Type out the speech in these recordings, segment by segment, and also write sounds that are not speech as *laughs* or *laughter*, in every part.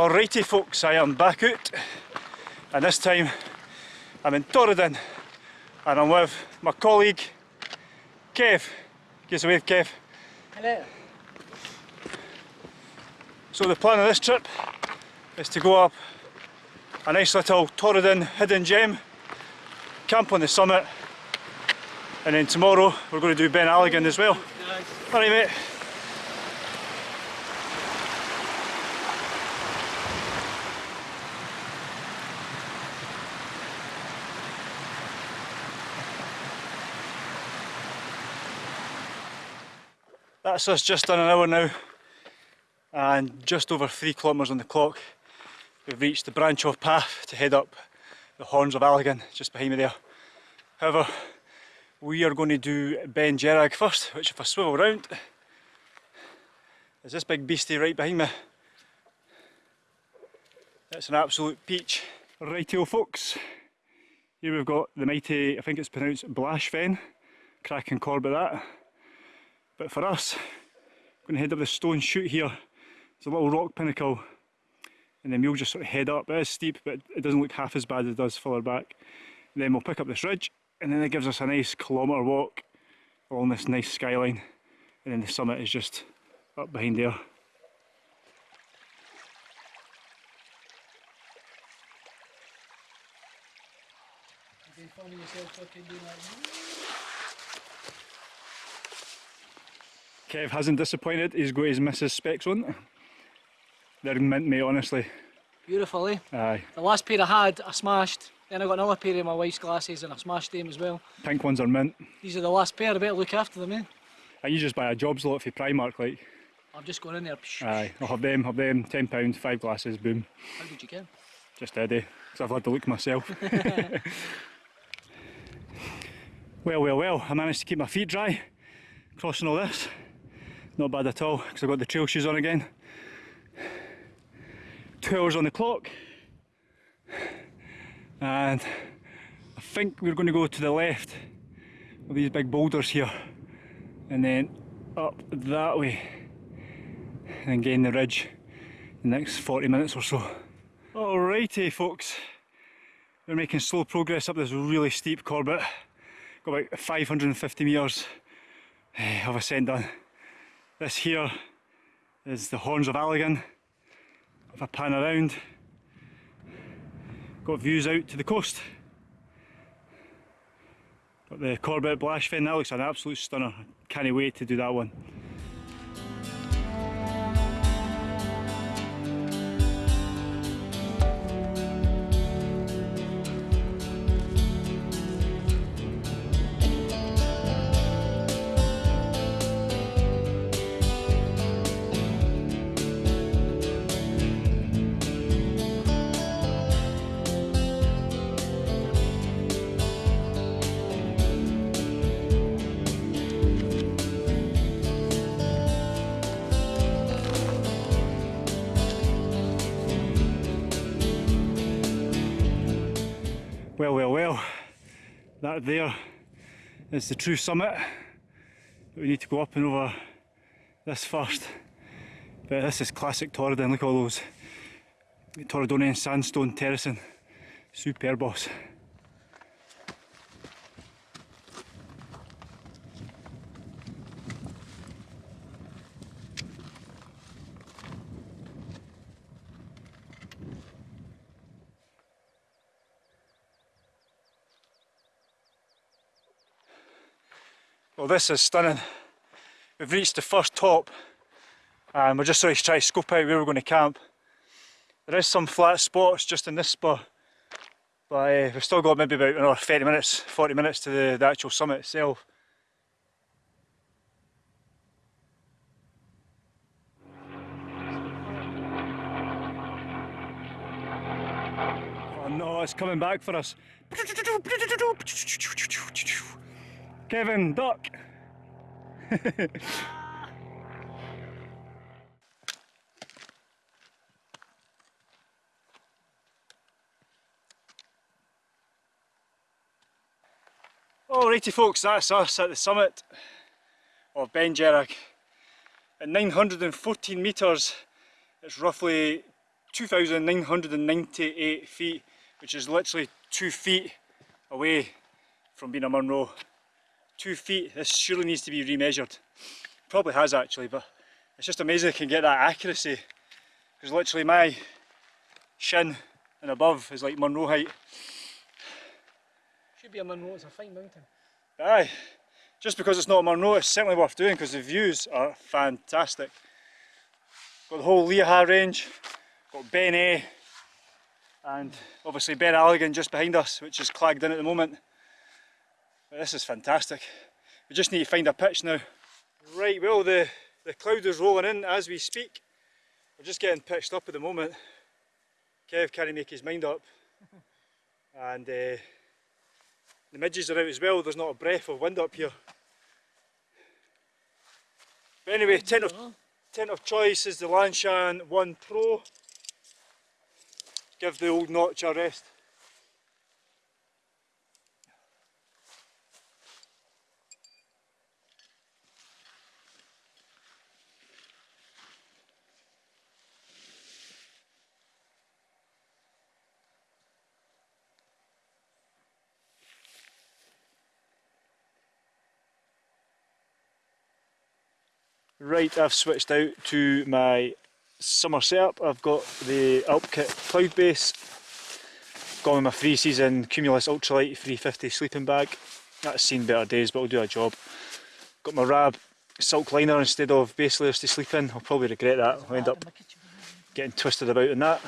Alrighty folks, I am back out and this time I'm in Torridon and I'm with my colleague Kev. Give us a wave Kev. Hello. So the plan of this trip is to go up a nice little Torridon hidden gem, camp on the summit and then tomorrow we're going to do Ben Alligin as well. Nice. Alright mate. That's us just done an hour now and just over three kilometres on the clock we've reached the branch off path to head up the Horns of Alligin just behind me there. However, we are going to do Beinn Dearg first, which if I swivel round, is this big beastie right behind me. It's an absolute peach. Rightio folks, here we've got the mighty, I think it's pronounced Blashfen, cracking Corbett that. But for us, we're going to head up the stone chute here. It's a little rock pinnacle and then we'll just sort of head up. It is steep but it doesn't look half as bad as it does further back. And then we'll pick up this ridge and then it gives us a nice kilometre walk along this nice skyline and then the summit is just up behind there. You yourself fucking doing Kev hasn't disappointed, he's got his Mrs Specs on. They're mint mate honestly. Beautiful, eh? Aye. The last pair I had, I smashed. Then I got another pair of my wife's glasses and I smashed them as well. Pink ones are mint. These are the last pair, I better look after them, eh? And you just buy a jobs lot for Primark like. I've just gone in there. Aye, I'll have them, have them, £10, five glasses, boom. How did you get? Just ready, because I've had to look myself. *laughs* *laughs* well, well, well, I managed to keep my feet dry, crossing all this. Not bad at all, because I've got the trail shoes on again. Two hours on the clock. And I think we're going to go to the left of these big boulders here. And then up that way. And gain the ridge in the next 40 minutes or so. Alrighty folks, we're making slow progress up this really steep Corbett. Got about 550 metres eh, of ascent done. This here is the Horns of Alligin. If I pan around, got views out to the coast. Got the Corbett Blashfen, that looks an absolute stunner. Can't wait to do that one. Well, well, well, that there is the true summit. We need to go up and over this first. But this is classic Torridon, look at all those Torridonian sandstone terracing. Superb Well this is stunning. We've reached the first top and we're just trying to scope out where we're going to camp. There is some flat spots just in this spot but uh, we've still got maybe about another 30 minutes, 40 minutes to the, the actual summit itself. Oh no, it's coming back for us. Kevin, duck! *laughs* Alrighty folks, that's us at the summit of Beinn Dearg. At 914 metres, it's roughly 2,998 feet, which is literally two feet away from being a Munro. Two feet, this surely needs to be remeasured. Probably has actually, but it's just amazing I can get that accuracy. Because literally my shin and above is like Munro height. Should be a Munro, it's a fine mountain. Aye, just because it's not a Munro, it's certainly worth doing because the views are fantastic. Got the whole Liathach range, got Beinn Eighe, and obviously Ben Alligin just behind us, which is clagged in at the moment. This is fantastic. We just need to find a pitch now. Right, well the, the cloud is rolling in as we speak. We're just getting pitched up at the moment. Kev can't make his mind up. *laughs* and uh, the midges are out as well, there's not a breath of wind up here. But anyway, tent of, tent of choice is the Lanshan 1 Pro. Give the old notch a rest. Right, I've switched out to my summer setup. I've got the Alpkit Cloud Base, got me my three season Cumulus Ultralight 350 sleeping bag. That's seen better days, but will do a job. Got my Rab silk liner instead of base layers to sleep in. I'll probably regret that. I'll end up getting twisted about in that.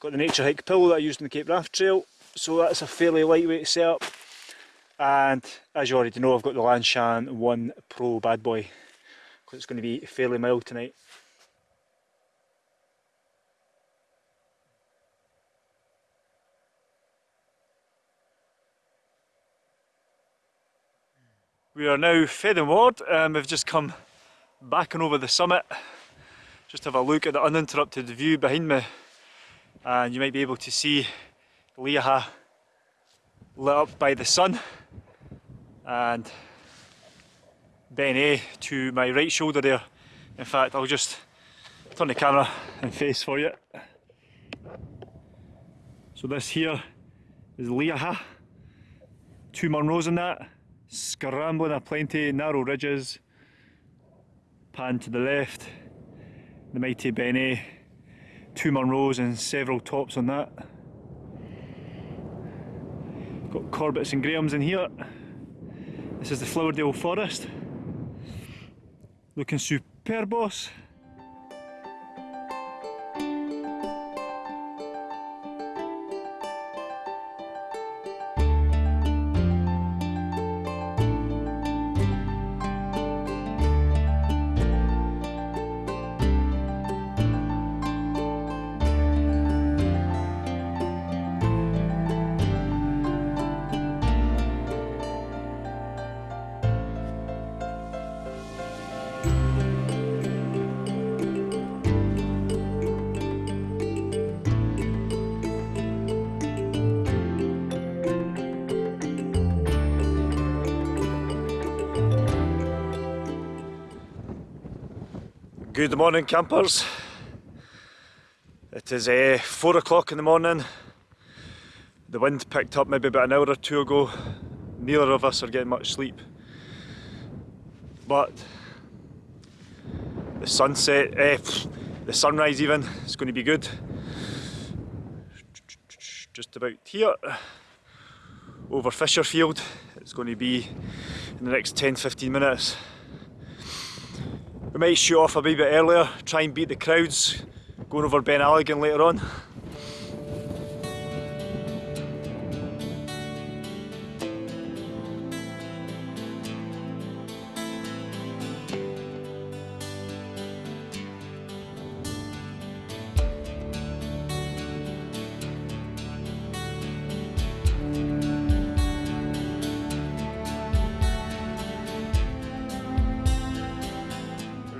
Got the Nature Hike pillow that I used on the Cape Wrath Trail, so that's a fairly lightweight setup. And as you already know, I've got the Lanshan 1 Pro bad boy because it's going to be fairly mild tonight. We are now and ward um, and we've just come back and over the summit. Just have a look at the uninterrupted view behind me and you might be able to see Liathach lit up by the sun and Beinn Eighe to my right shoulder there. In fact, I'll just turn the camera and face for you. So this here is Liathach. Two Munros in that. Scrambling a plenty, narrow ridges. Pan to the left. The mighty Beinn Eighe. Two Munros and several tops on that. Got Corbetts and Grahams in here. This is the Flowerdale Forest looking super boss. Good morning campers. It is uh, 4 o'clock in the morning. The wind picked up maybe about an hour or two ago. Neither of us are getting much sleep. But the sunset, uh, the sunrise even, is going to be good. Just about here, over Fisherfield. It's going to be in the next 10-15 minutes. We might show off a wee bit earlier, try and beat the crowds, going over Ben Allegan later on.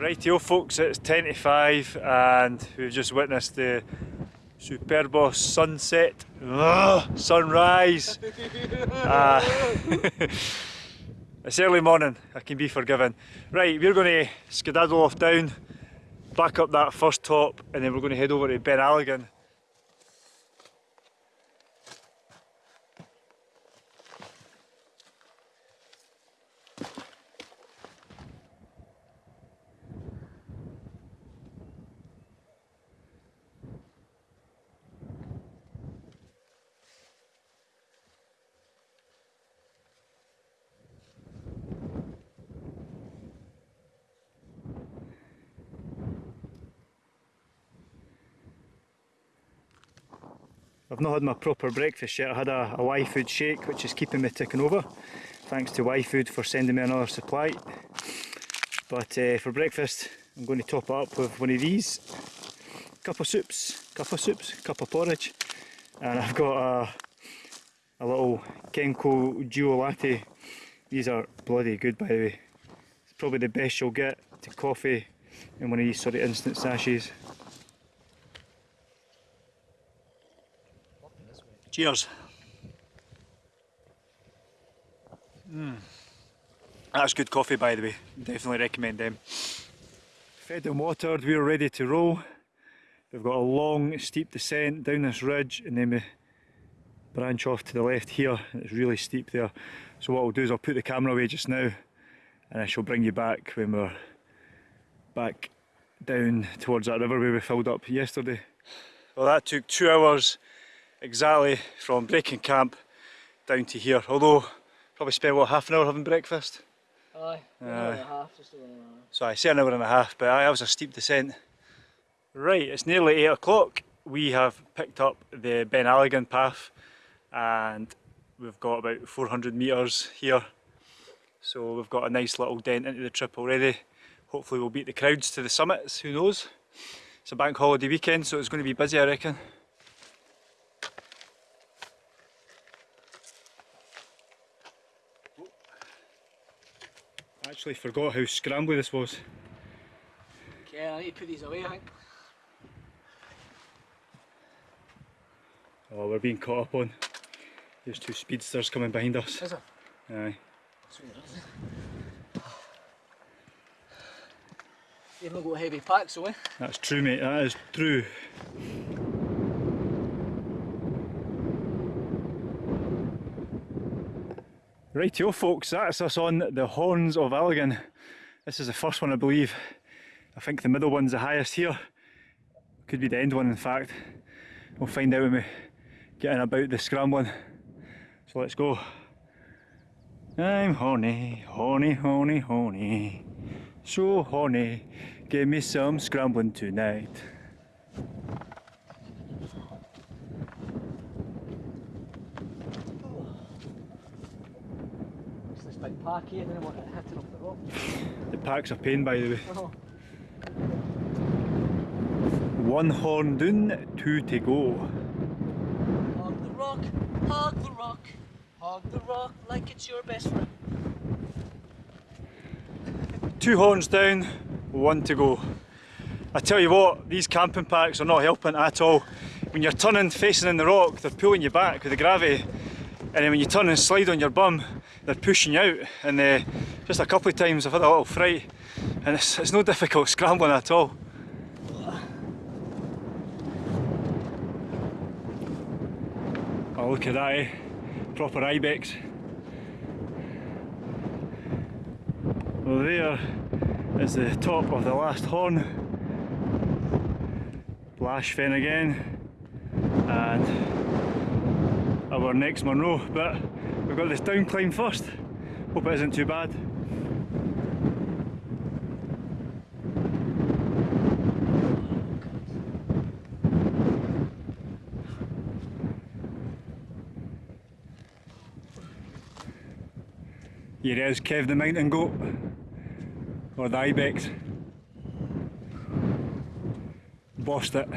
Rightio folks, it's 10 to 5 and we've just witnessed the Superbos sunset, Ugh, sunrise. uh, *laughs* *laughs* it's early morning, I can be forgiven. Right, we're going to skedaddle off down, back up that first top and then we're going to head over to Ben Alligin I've not had my proper breakfast yet. I had a, a Y Food shake, which is keeping me ticking over. Thanks to Y Food for sending me another supply. But uh, for breakfast, I'm going to top up with one of these. Cup of soups, cup of soups, cup of porridge. And I've got a, a little Kenco Duo Latte. These are bloody good by the way. It's probably the best you'll get to coffee in one of these sort of instant sachets. Cheers. Mm. That's good coffee by the way, definitely recommend them. Fed and watered, we're ready to roll. We've got a long steep descent down this ridge and then we branch off to the left here. It's really steep there. So what I'll do is I'll put the camera away just now and I shall bring you back when we're back down towards that river where we filled up yesterday. Well that took two hours exactly from breaking camp down to here. Although probably spent what half an hour having breakfast. Aye, an hour and a half, just over an hour. So I say an hour and a half, but aye, that was a steep descent. Right, it's nearly 8 o'clock. We have picked up the Ben Alligin path and we've got about 400 metres here. So we've got a nice little dent into the trip already. Hopefully we'll beat the crowds to the summits, who knows. It's a bank holiday weekend so it's going to be busy I reckon. Actually forgot how scrambly this was. Okay, I need to put these away, I think. Oh, we're being caught up on. There's two speedsters coming behind us. Is it? Aye. You've not got heavy packs, so eh? That's true, mate. That is true. Rightio, folks. That's us on the Horns of Alligin. This is the first one, I believe. I think the middle one's the highest here. Could be the end one, in fact. We'll find out when we get in about the scrambling. So let's go. I'm horny, horny, horny, horny. So horny, give me some scrambling tonight. It's this big here, then I want it hitting off the rock. The pack's a pain, by the way. Oh, One horn down, two to go. hug the rock, hug the rock, hug the rock like it's your best friend. Two horns down, one to go. I tell you what, these camping packs are not helping at all. When you're turning facing in the rock, they're pulling you back with the gravity. And then when you turn and slide on your bum, they're pushing out. And uh, just a couple of times I've had a little fright. And it's, it's no difficult scrambling at all. Oh look at that eh? Proper ibex. Well there is the top of the last horn. Blash Fen again. And our next Munro. But we've got this down climb first. Hope it isn't too bad. Here is Kev the mountain goat. Or the ibex. Bossed it.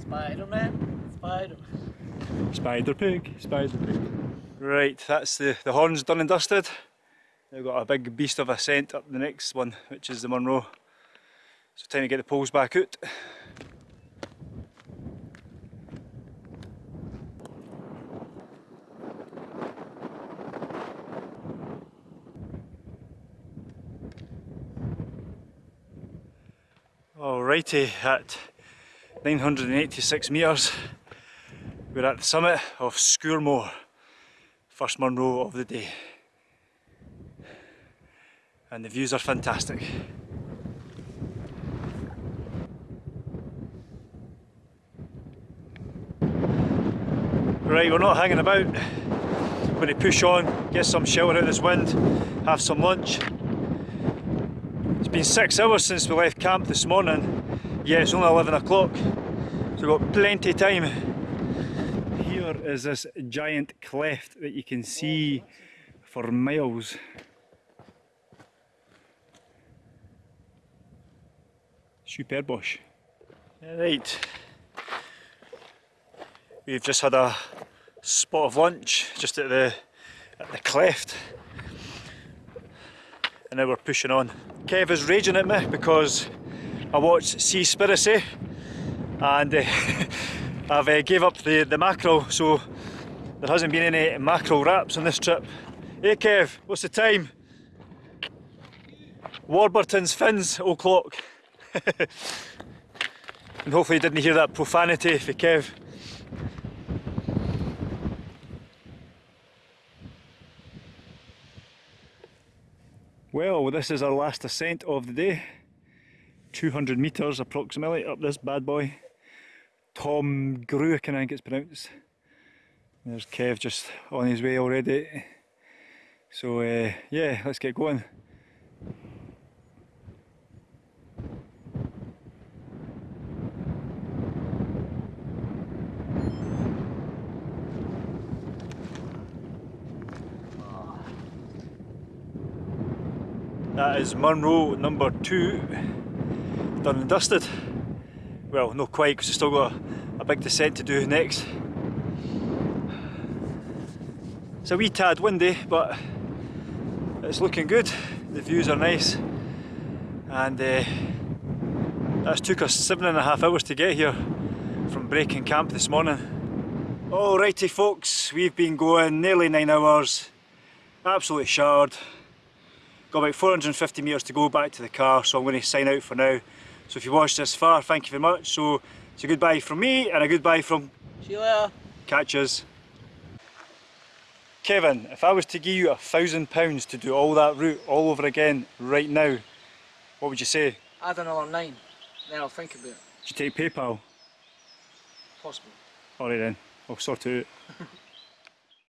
Spider-Man, Spider-Man. Spider pig, spider pig. Right, that's the, the horns done and dusted. Now we've got a big beast of a ascent up the next one, which is the Munro. So time to get the poles back out. Alrighty, at 986 metres, we're at the summit of Sgurr Mor, first Munro of the day. And the views are fantastic. Right, we're not hanging about. We're going to push on, get some shelter out of this wind, have some lunch. It's been six hours since we left camp this morning, yeah it's only 11 o'clock, so we've got plenty of time here is this giant cleft that you can see for miles. Superbosh. Right. We've just had a spot of lunch just at the at the cleft. And now we're pushing on. Kev is raging at me because I watched Seaspiracy and uh, *laughs* I've uh, gave up the, the mackerel so there hasn't been any mackerel wraps on this trip. Hey Kev, what's the time? Warburton's fins o'clock. *laughs* and hopefully you didn't hear that profanity for Kev. Well, this is our last ascent of the day. 200 metres approximately up this bad boy. Tom Gruick, I think it's pronounced. There's Kev just on his way already. So uh, yeah, let's get going. That is Munro number two, done and dusted. Well, not quite because we've still got a, a big descent to do next. It's a wee tad windy, but it's looking good. The views are nice, and uh, that's took us seven and a half hours to get here from breaking camp this morning. Alrighty folks, we've been going nearly nine hours, absolutely shard. Got about 450 metres to go back to the car, so I'm going to sign out for now. So if you watched this far, thank you very much. So it's a goodbye from me and a goodbye from See you later. Catches. Kevin, if I was to give you a thousand pounds to do all that route all over again right now, what would you say? Add another nine, then I'll think about it. Would you take PayPal? Possible. Alright then, I'll sort it out. *laughs*